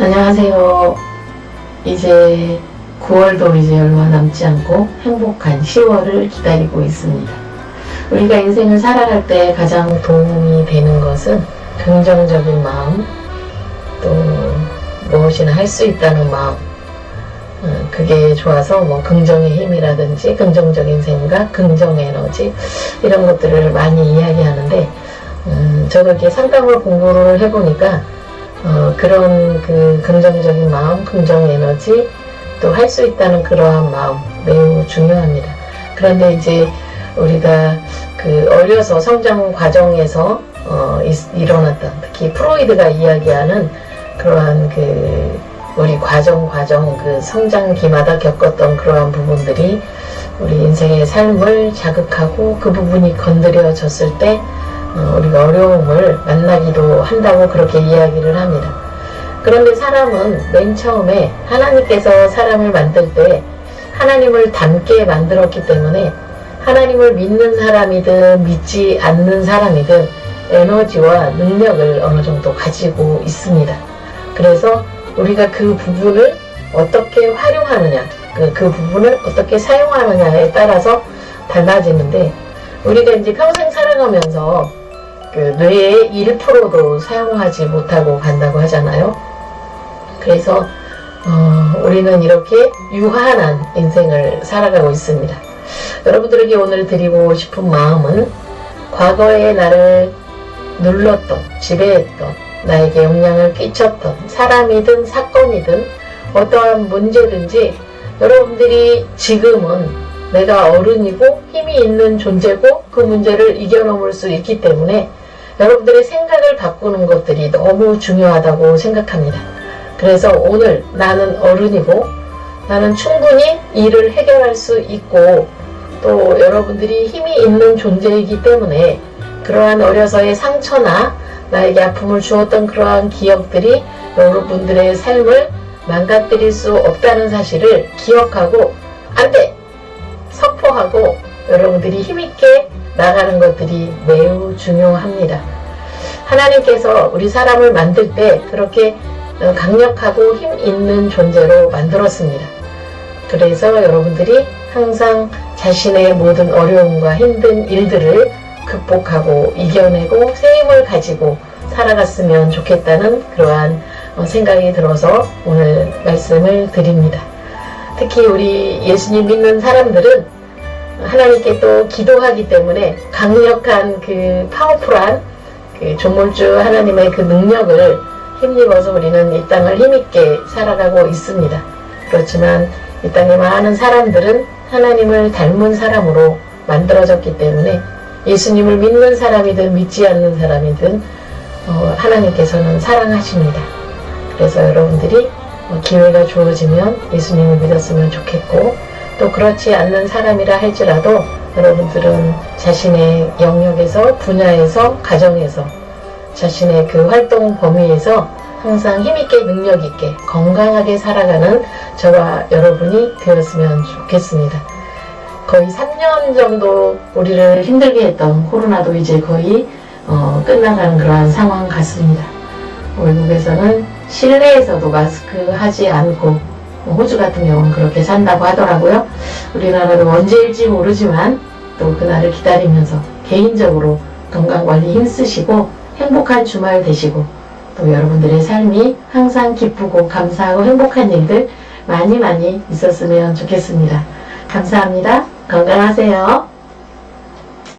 안녕하세요. 이제 9월도 이제 얼마 남지 않고 행복한 10월을 기다리고 있습니다. 우리가 인생을 살아갈 때 가장 도움이 되는 것은 긍정적인 마음, 또 무엇이나 할 수 있다는 마음, 어, 그게 좋아서 뭐 긍정의 힘이라든지 긍정적인 생각, 긍정 에너지 이런 것들을 많이 이야기하는데 음, 저도 이렇게 상담을 공부를 해보니까 어, 그런 그 긍정적인 마음, 긍정 에너지 또 할 수 있다는 그러한 마음 매우 중요합니다. 그런데 이제 우리가 그 어려서 성장 과정에서 어, 이, 일어났던 특히 프로이드가 이야기하는 그러한 그 우리 과정 과정 그 성장기마다 겪었던 그러한 부분들이 우리 인생의 삶을 자극하고 그 부분이 건드려졌을 때 어, 우리가 어려움을 만나기도 한다고 그렇게 이야기를 합니다. 그런데 사람은 맨 처음에 하나님께서 사람을 만들 때 하나님을 닮게 만들었기 때문에 하나님을 믿는 사람이든 믿지 않는 사람이든 에너지와 능력을 어느 정도 가지고 있습니다. 그래서 우리가 그 부분을 어떻게 활용하느냐, 그, 그 부분을 어떻게 사용하느냐에 따라서 달라지는데 우리가 이제 평생 살아가면서 그 뇌의 1%도 사용하지 못하고 간다고 하잖아요. 그래서 어, 우리는 이렇게 유한한 인생을 살아가고 있습니다. 여러분들에게 오늘 드리고 싶은 마음은 과거에 나를 눌렀던, 지배했던, 나에게 영향을 끼쳤던 사람이든 사건이든 어떠한 문제든지 여러분들이 지금은 내가 어른이고 힘이 있는 존재고 그 문제를 이겨넘을 수 있기 때문에 여러분들의 생각을 바꾸는 것들이 너무 중요하다고 생각합니다. 그래서 오늘 나는 어른이고 나는 충분히 일을 해결할 수 있고 또 여러분들이 힘이 있는 존재이기 때문에 그러한 어려서의 상처나 나에게 아픔을 주었던 그러한 기억들이 여러분들의 삶을 망가뜨릴 수 없다는 사실을 기억하고 안돼 선포하고 여러분들이 힘있게 나가는 것들이 매우 중요합니다. 하나님께서 우리 사람을 만들 때 그렇게 강력하고 힘 있는 존재로 만들었습니다. 그래서 여러분들이 항상 자신의 모든 어려움과 힘든 일들을 극복하고 이겨내고 새 힘을 가지고 살아갔으면 좋겠다는 그러한 생각이 들어서 오늘 말씀을 드립니다. 특히 우리 예수님 믿는 사람들은 하나님께 또 기도하기 때문에 강력한 그 파워풀한 그 조물주 하나님의 그 능력을 힘입어서 우리는 이 땅을 힘있게 살아가고 있습니다. 그렇지만 이 땅에 많은 사람들은 하나님을 닮은 사람으로 만들어졌기 때문에 예수님을 믿는 사람이든 믿지 않는 사람이든 어, 하나님께서는 사랑하십니다. 그래서 여러분들이 어, 기회가 주어지면 예수님을 믿었으면 좋겠고 또 그렇지 않는 사람이라 할지라도 여러분들은 자신의 영역에서 분야에서 가정에서 자신의 그 활동 범위에서 항상 힘있게 능력있게 건강하게 살아가는 저와 여러분이 되었으면 좋겠습니다. 거의 3년 정도 우리를 힘들게 했던 코로나도 이제 거의 어, 끝나가는 그러한 상황 같습니다. 외국에서는 실내에서도 마스크 하지 않고 호주 같은 경우는 그렇게 산다고 하더라고요. 우리나라도 언제일지 모르지만 또 그날을 기다리면서 개인적으로 건강관리 힘쓰시고 행복한 주말 되시고 또 여러분들의 삶이 항상 기쁘고 감사하고 행복한 일들 많이 많이 있었으면 좋겠습니다. 감사합니다. 건강하세요.